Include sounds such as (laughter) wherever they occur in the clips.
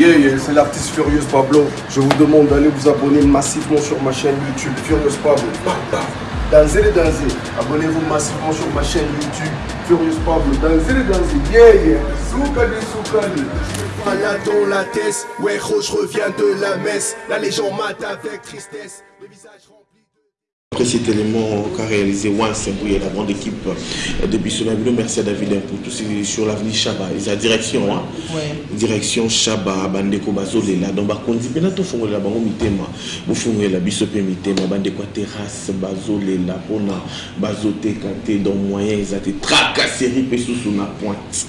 Yeah, yeah, c'est l'artiste Furious Pablo. Je vous demande d'aller vous abonner massivement sur ma chaîne YouTube Furious Pablo. Dansez les dansez. Abonnez-vous massivement sur ma chaîne YouTube Furious Pablo. Dansez les dansez. Yeah, yeah. Soukali, soukali. Voilà dans la tête, ouais, je reviens de la messe. La légende mate avec tristesse. Le visage. Après cet élément qu'a réalisé Once et la grande équipe de Bissonabilo, merci à David pour tout ce sur l'avenue Chaba. Ils ont direction, hein? Ouais. Direction Chaba, Bandeko Bazolela. Donc, Bakondi, maintenant, tout fongola bango mitema. Vous fongola biso pe mitema, Bandeko terrasse, Bazolela, Pona, Bazote Kate, dans moyen, ils ont été tracasseries, pe sous na pointe.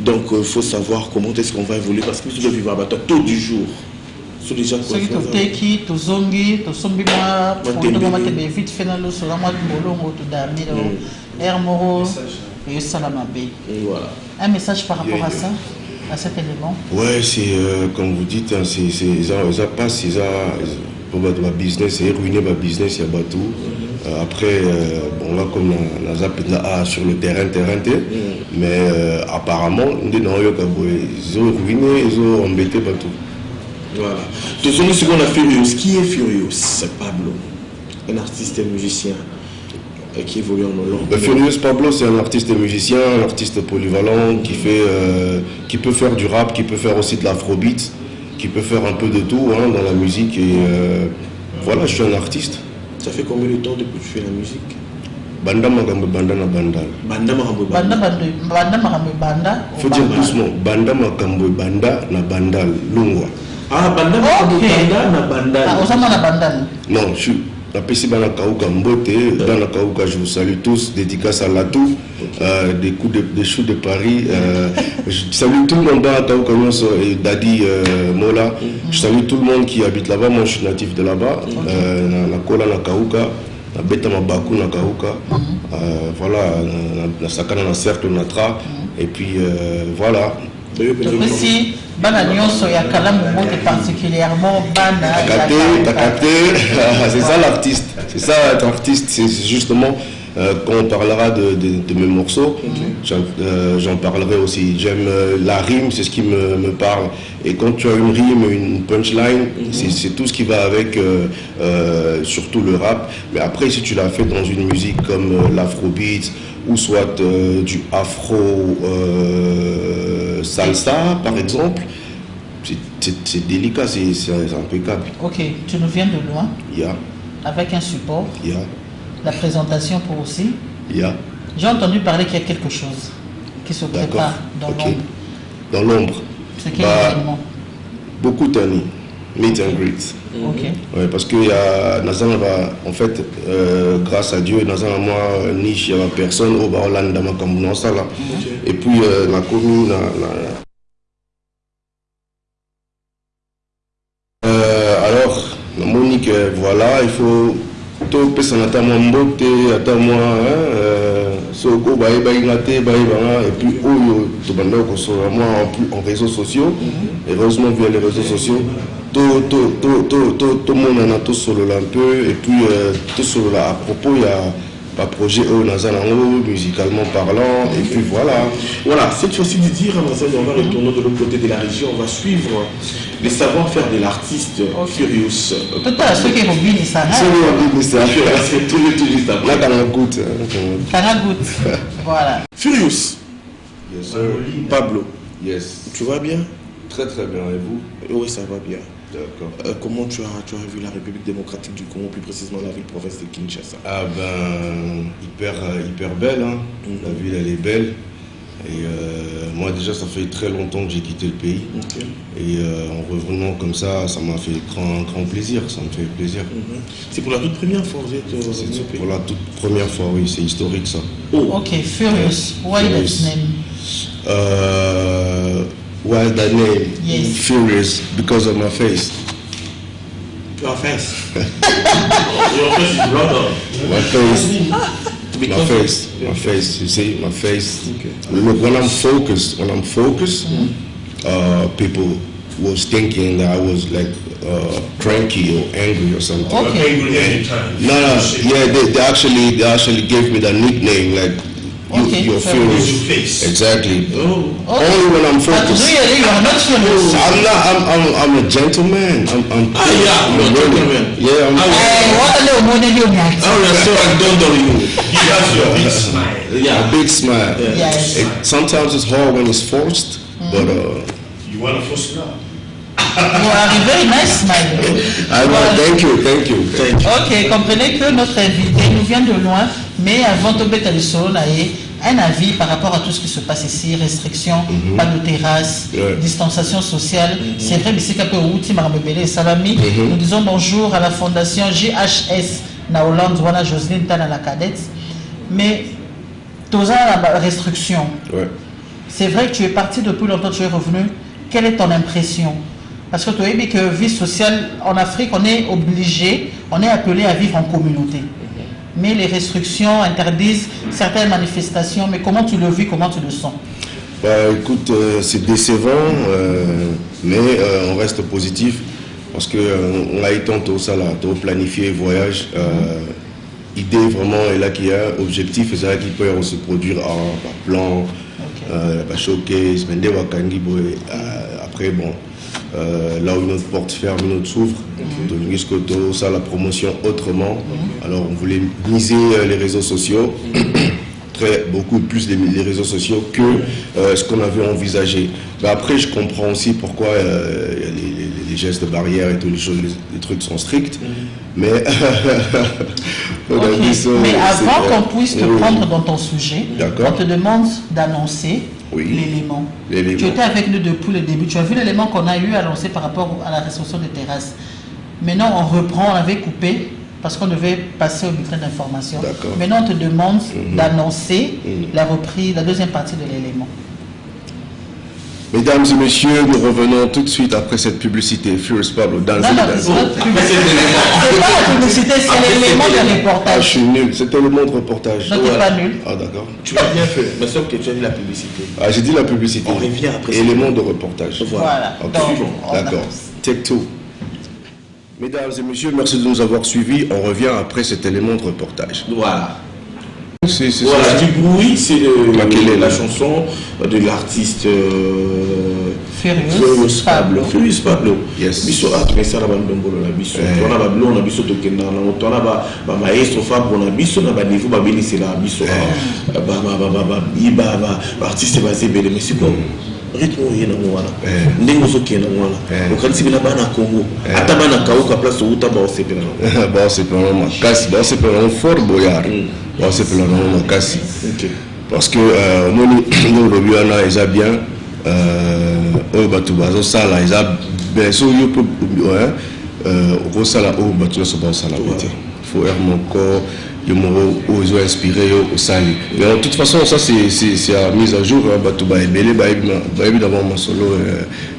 Donc, il faut savoir comment est-ce qu'on va évoluer parce que nous devons vivre à tôt du jour. Soki toteki tozongi tosombi mwa vite na mwa todamiro moko eyosala mabe un message par rapport à ça à cet élément? Ouais, c'est euh, comme vous dites, hein, c'est ça, passe, c'est ça pour business, c'est ruiner ma business, il y a bateau. Euh, après, euh, bon là comme la zap là sur le terrain, terrain, terrain. mais euh, apparemment, on dit non, ils ont ruiné, ils ont embêté bateau. Voilà. Tout ce qu'on a Furious. Qui est Furious C'est Pablo, un artiste et musicien qui évolue en Hollande. Le Furious Pablo, c'est un artiste et musicien, un artiste polyvalent qui, fait, euh, qui peut faire du rap, qui peut faire aussi de l'afrobeat, qui peut faire un peu de tout hein, dans la musique. Et euh, voilà, je suis un artiste. Ça fait combien de temps depuis que tu fais la musique? Banda magambo banda na banda. Banda Marambo banda banda makambo ebanda Faut dire doucement. Banda makambo banda na banda lungwa. Ah, Banda Marambo Ok. Banda na Ah, Banda. ozomona bandani Non, je suis. napesi bana kauka mbote bana kauka je vous salue tous dédicace à Latou euh, des coups de, des choux de Paris euh, je salue tout le monde bana kauka nyonso et Dadi euh, Mola. Je salue tout le monde qui habite là-bas moi je suis natif de là-bas euh, na, na kola na kauka na beta mabaku na kauka euh, voilà na, na, na sakana na cercle na tra. Et puis euh, voilà topesi bana nyonso ya kalamu mbote particulièrement bana ya capté, t'as capté. c'est ça l'artiste. C'est ça être artiste. C'est justement euh, quand on parlera de, de- de mes morceaux, j'en euh, j'en parlerai aussi. J'aime euh, la rime, c'est ce qui me, me parle. Et quand tu as une rime, une punchline, c'est- c'est tout ce qui va avec, surtout le rap. Mais après, si tu l'as fait dans une musique comme l'afrobeat ou soit du afro salsa, par exemple, c'est- délicat, c'est impeccable. Ok, tu nous viens de loin Il y a, avec un support, il y a, la présentation pour aussi. il y a. J'ai entendu parler qu'il y a quelque chose qui se prépare dans Ok. l'ombre. Dans l'ombre. C'est quel Bah, événement? Beaucoup d'années. Meet and greet. Ok. Ouais, parce que y a, Nazan va, en fait, euh, grâce à Dieu, Nazan moi, niche, il n'y a personne au Baolan dans ma commune, ça là. Et puis, euh, la commune, la- la- Euh, alors, la Monique, euh, voilà, il faut personne ata mwa mbote ata mwa hein, euh, soko bayebaki te bayebanga et puis oyo tobanda kosola mwa en en réseaux sociaux. Heureusement via les réseaux sociaux to- to- to- to- to- tomonana tosolola un peu. Et puis euh, tosolola à propos ya baprojet oyo naza nango musicalement parlant et puis voilà Voilà, cette fois-ci, Didier Ramazan, on va retourner de l'autre côté de la région. On va suivre les savoir-faire de l'artiste Furious. totala soki ekobinisa na Solo wabimisa. C'est tout le tout juste après. nakanga goutte hein, (laughs) nakanga goutte. kanga good voilà Furious, Yes. Pablo, Yes. tu vas bien? Très très bien. Et vous? Oui, ça va bien. D'accord. Euh, comment tu as, tu as vu la République démocratique du Congo, plus précisément la ville-province de Kinshasa? Ah ben, hyper, euh, hyper belle. Hein. La ville, elle est belle. Et euh, moi, déjà, ça fait très longtemps que j'ai quitté le pays. Et euh, en revenant comme ça, ça m'a fait grand, grand plaisir. Ça me fait plaisir. Mhm. C'est pour la toute première fois que vous êtes C'est au pays? pour la toute première fois, oui, c'est historique ça. Oh, ok furious why that name? Euh, why that name? Yes. Furious because of my face. tu as fait. Your face is blood. My face. (laughs) My face, my face, you see, my face. Look, when I'm focused, when I'm focused, uh, people was thinking that I was like uh, cranky or angry or something. ok No, no, yeah, they, they actually they actually gave me that nickname like You, Okay, you're fair furious. Your face. Exactly. Oh. Only when I'm But focused. really, you are not furious. I'm not. I'm. I'm. I'm a gentleman. I'm. I'm Ah, yeah, I'm you're a really- gentleman. Yeah. I'm, Ah, Eh, wale umone ndio nyati. How your son don't on you? (laughs) He has your big smile. a Yeah. big smile. Yes. It, sometimes it's hard when it's forced, but uh, You want a first love? You are a very nice smile. (laughs) I know. Thank you. Thank you. Thank you. Ok, comprenez que notre invité nous vient de loin, mais avant de mettre le solo, un avis par rapport à tout ce qui se passe ici, restrictions, pas de terrasse, distanciation sociale. C'est vrai, mais c'est qu'un peu outil, Marambebele et Salami. Nous disons bonjour à la fondation JHS na Hollande, voilà Jocelyne Tana la cadette. Mais, tous la restriction. Ouais. C'est vrai que tu es parti depuis longtemps, tu es revenu. Quelle est ton impression? Parce que tu as dit que vie sociale en Afrique, on est obligé, on est appelé à vivre en communauté. Mais les restrictions interdisent certaines manifestations. Mais comment tu le vis, comment tu le sens? Bah, écoute, euh, c'est décevant, euh, mais euh, on reste positif parce que euh, on a été ça là, tôt planifier voyage. Idée vraiment est là qu'il y a objectif et c'est là qu'il peut se produire en par plan, par showcase, après bon, euh, là où une autre porte ferme, une autre s'ouvre. Donc jusqu'au tôt, ça la promotion autrement. Alors on voulait miser euh, les réseaux sociaux. très, beaucoup plus les, les réseaux sociaux que euh, ce qu'on avait envisagé. Mais après, je comprends aussi pourquoi euh, les, les- gestes de barrière et tous les choses, les, trucs sont stricts. Mais, (laughs) ça, Mais avant qu'on puisse te oui. prendre dans ton sujet, on te demande d'annoncer Oui. l'élément. Tu étais avec nous depuis le début. Tu as vu l'élément qu'on a eu à lancer par rapport à la restriction des terrasses. Maintenant, on reprend, on avait coupé parce qu'on devait passer au bulletin d'information. Mhm. Maintenant, on te demande d'annoncer la reprise, la deuxième partie de l'élément. Mesdames et messieurs, nous revenons tout de suite après cette publicité. Furious Pablo, dans Non, non, c'est pas la publicité, c'est c'est l'élément de Ah, je reportage. suis nul. C'était le monde reportage. Non, t'es pas nul. Ah, d'accord. Tu as bien fait. Mais sauf que tu as vu la publicité. Ah, j'ai dit la publicité. On revient après. Élément de reportage. Voilà. D'accord. Take two. Mesdames et messieurs, merci de nous avoir suivis. On revient après cet élément de reportage. Voilà. C'est c'est Voilà, ça. du bruit, c'est la la- chanson de l'artiste euh, Furious Pablo. Furious Pablo. Yes. biso na Eh. na biso tona bamaestro fabro na biso na biso. Ebele mais rythme oyo ye nango wana. Eh. ndenge ozokende nango wana. Eh. okanisi bina bana congo. Ata bana kauka place outa baosepela nango (laughs) baosepela nango makasi. Baosepela nango fort boyard wasepela nango makasi parce que omoni ndenge lobi wana eza bien oyo bato bazosala eza bien so yo mpe okosala oyo bato nyonso bazosala faut aire mon corps yo moko oyo ezo inspire yo osali mais de toute façon ça c'est ya mise à jour bato baebele bayebi d'abord masolo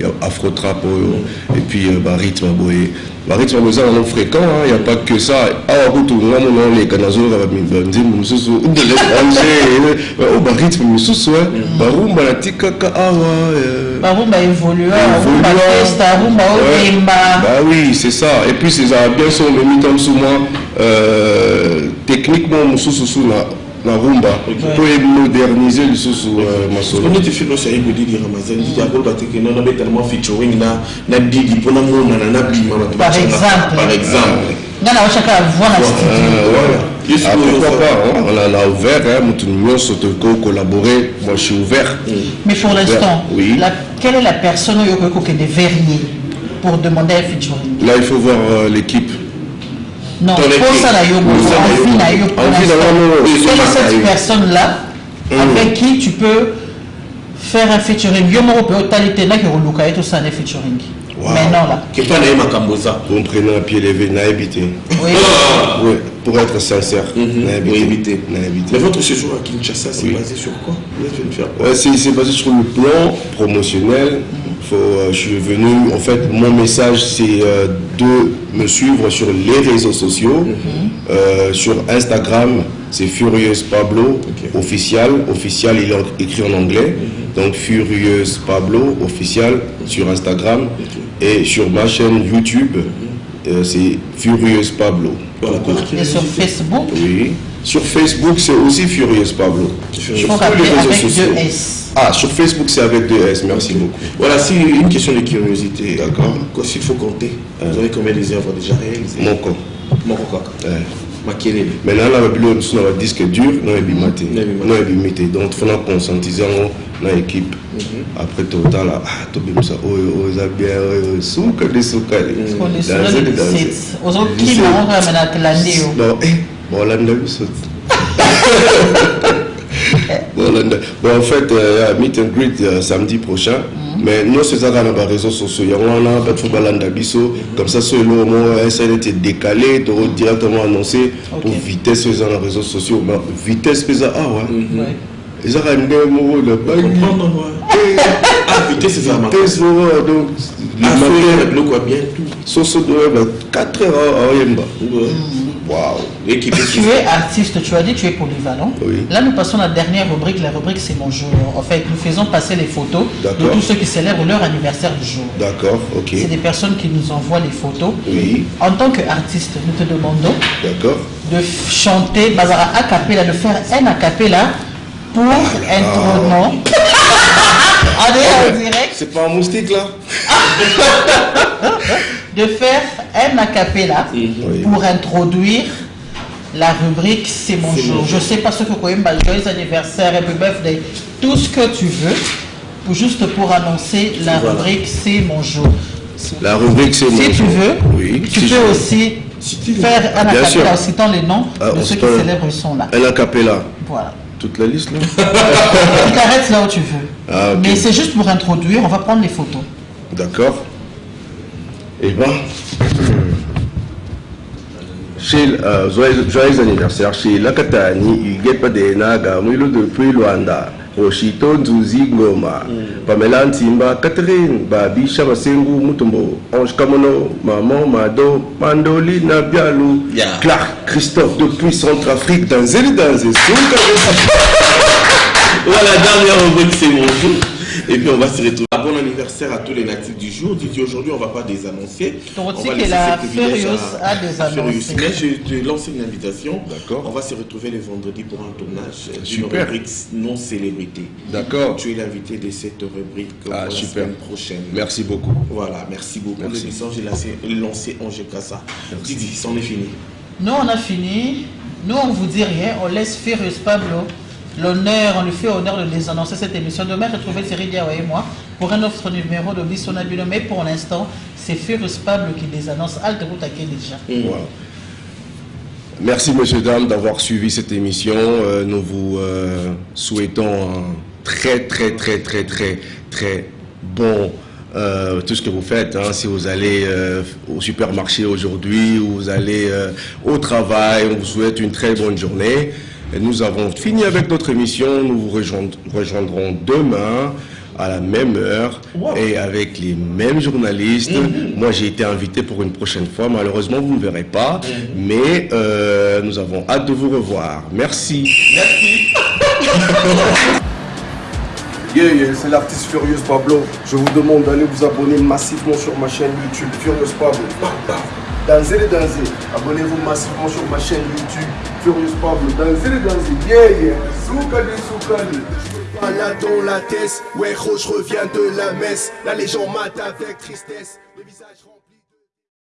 ya afrotrap oyo et puis barythme boye barythme boye eza nano fréquent y a pas que ça awa kutu nga mona oleka nazoyoka banzembo mosusu delange o barythme mosusu barumba nati kaka awa barumba évolueurumba oui c'est ça et puis ezala bien so omemi ta mosu mwa techniquement, mon sous sous na na rumba, pour moderniser le sous sous ma solo. oneti filo osi ayebi didi ramazan didi akoloba te kena nabetalement featuring na na didi mpona monana nabima bato Par exemple. par exemple nga na wachaka voix na studio Euh, voilà. Yes, oui, pourquoi oui, pas hein, On en a ouvert, hein, Moutou Nyonso, Toko, collaborer. Moi, je suis ouvert. mais pour l'instant Oui. la- quelle est la personne oyo okoki kokende verrier pour demander un featuring? Là, il faut voir euh, l'équipe. posala yo envie na yo mpona cette personne là mm. avec qui tu peux faire un featuring? Yo moko mpe otali te naki koluka ye tosala nde featuring. Maintenant là. Kepa na ye makambo eza contrainant pied levé nayebi te ah. pour être sincère nayebi te nayebi te mais votre séjour à kinshasa c'est basé sur quoi? C'est basé sur le plan promotionnel. Mm. -hmm. Faut, euh, je suis venu, en fait, mon message, c'est euh, de me suivre sur les réseaux sociaux. Euh, sur Instagram, c'est Furious Pablo, officiel. Officiel, il est écrit en anglais. Donc, Furious Pablo, officiel, sur Instagram. Et sur ma chaîne YouTube, euh, c'est Furious Pablo. Voilà, et sur. Facebook Oui. Sur Facebook, c'est aussi Furious Pablo. Sur Il faut tous les réseaux avec sociaux. deux S. Ah, sur Facebook, c'est avec deux S. Merci beaucoup. Voilà, c'est une question de curiosité. D'accord. Quoi, s'il faut compter, vous avez combien des œuvres déjà réalisées Mon compte. Mon quoi. Makelele. maintenant na babilo mosusu na badisque dur na ebima te Na ebimi te donc fona conscientise yango na équipe après totala ah tobimisa oyo oyo eza bien oyo suka de suka bolanda biso bolanda bon en fait euh, ya meet and greet euh, samedi prochain. Mm. Mais nyonso eza kaka na bareseau sociaux. Yango wana bato balanda biso comme ça so eloko moko esa neti décalé toko mm. directement annoncé pour vitesse oyo eza na réseau sociaux. Ah ma vitesse mpe eza awa eza kaka nde moko na bangi vitesse moko donc le matin. soso doyeba 4 heures ah, ah, aoyemba mm. L'équipe Tu es artiste, tu as dit tu es polyvalent. Oui. Là, nous passons à la dernière rubrique. La rubrique, c'est mon jour. En fait, nous faisons passer les photos de tous ceux qui célèbrent leur anniversaire du jour. d'accord ok C'est des personnes qui nous envoient les photos. oui En tant qu'artiste, nous te demandons de chanter Bazara a cappella, de faire un a cappella pour introduire. (laughs) Allez, en direct. c'est pas un moustique là (laughs) De faire un a cappella Oui. pour introduire la rubrique C'est mon jour. Je sais pas ce que Koyemba, joyeux anniversaire, happy birthday, tout ce que tu veux, pour, juste pour annoncer la Voilà. rubrique C'est mon jour. La rubrique c'est Si mon tu jour. veux, oui. tu si peux aussi tu veux. faire un Ah, acapella en citant les noms Ah, de ceux qui célèbrent sont là. Un acapella. Voilà. Toute la liste là (laughs) (laughs) Tu t'arrêtes là où tu veux. Ah. Mais c'est juste pour introduire, on va prendre les photos. D'accord. Eh ben. Chez, euh, joyeux, joyeux anniversaire chez Lakatani, Huguette Padenaga, Milo depuis Luanda, Rochito Nzuzi Ngoma, Pamela Ntimba, Catherine, Babi Chamasengu Mutombo, Ange Kamono, Maman Mado, Mandoli Nabialou, Yeah. Clark Christophe depuis Centrafrique, dans Zéli dans (laughs) Voilà, dernière rubrique, c'est mon jour. Et puis on va se retrouver. Bon anniversaire à tous les natifs du jour. Didier, aujourd'hui, on va pas désannoncer. Que laisser la ce privilège Furious a désannoncé. Furious. Mais je te lance une invitation. D'accord. On va se retrouver le vendredi pour un tournage d'une rubrique non célébrité. D'accord. Tu es l'invité de cette rubrique pour Ah, la semaine prochaine. Merci beaucoup. Voilà, merci beaucoup. L'émission, j'ai lancé, lancé Angers Kassa. Didi, c'en est fini. Nous, on a fini. Nous, on vous dit rien. On laisse Furious Pablo l'honneur, on lui fait honneur de les annoncer cette émission. Demain, retrouvez Thierry Diawa et moi pour un autre numéro de Bissonabino. Mais pour l'instant, c'est Furious Pablo qui les annonce. À qui déjà. Voilà. Merci, messieurs, dames, d'avoir suivi cette émission. Euh, nous vous euh, souhaitons un très, très, très, très, très, très bon euh, tout ce que vous faites. hein. Si vous allez au supermarché aujourd'hui ou vous allez au travail, on vous souhaite une très bonne journée. Et nous avons fini avec notre émission. Nous vous rejoindrons, demain à la même heure et avec les mêmes journalistes. Moi, j'ai été invité pour une prochaine fois. Malheureusement, vous ne verrez pas, mais euh, nous avons hâte de vous revoir. Merci. (laughs) Yeah, yeah, c'est l'artiste Furious Pablo. Je vous demande d'aller vous abonner massivement sur ma chaîne YouTube Furious Pablo. Dansez les dansez. Abonnez-vous massivement sur ma chaîne YouTube Furious Pablo. Dansez les dansez. Yeah, yeah. Soukali, soukali. Là dans la tête, ouais, je reviens de la messe. La légende mate avec tristesse. Le visage.